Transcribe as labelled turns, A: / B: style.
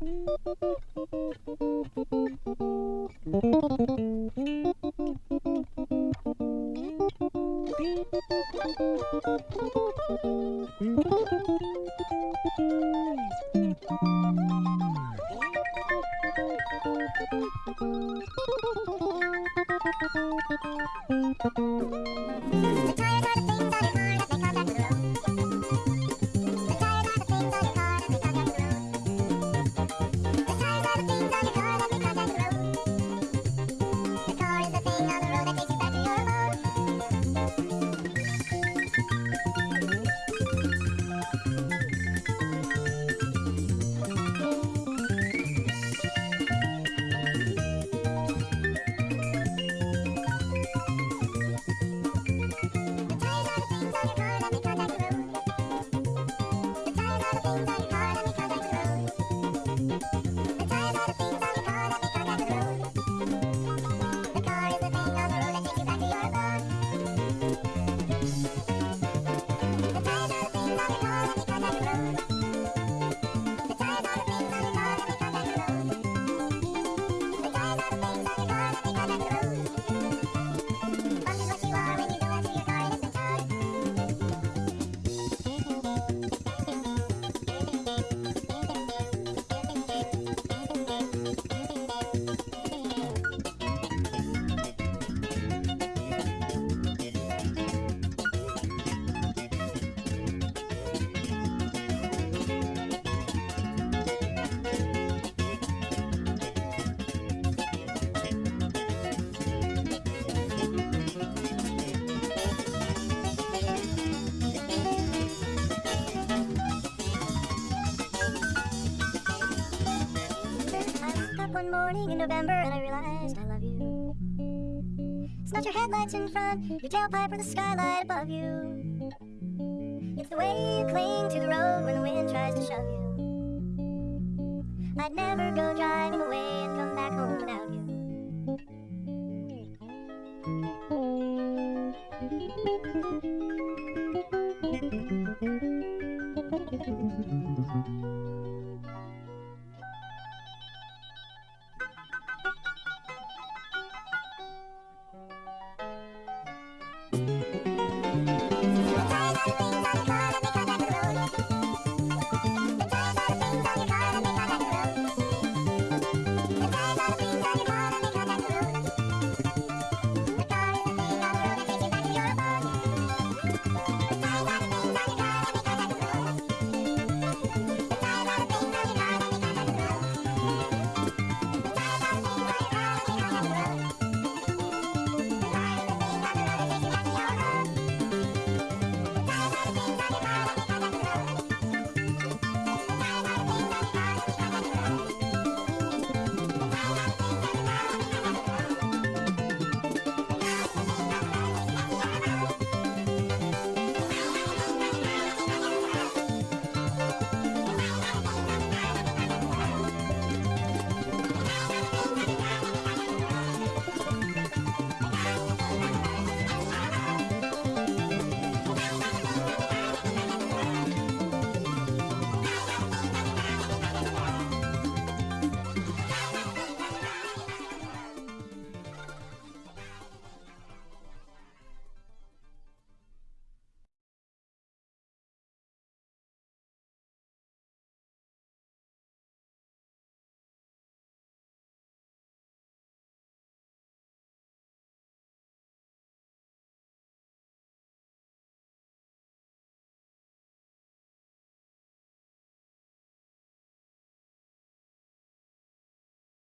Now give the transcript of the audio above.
A: Try about a thing up one morning in November and I realized I love you. It's not your headlights in front, your tailpipe or the skylight above you. It's the way you cling to the road when the wind tries to shove you. I'd never go driving away and come back home without you.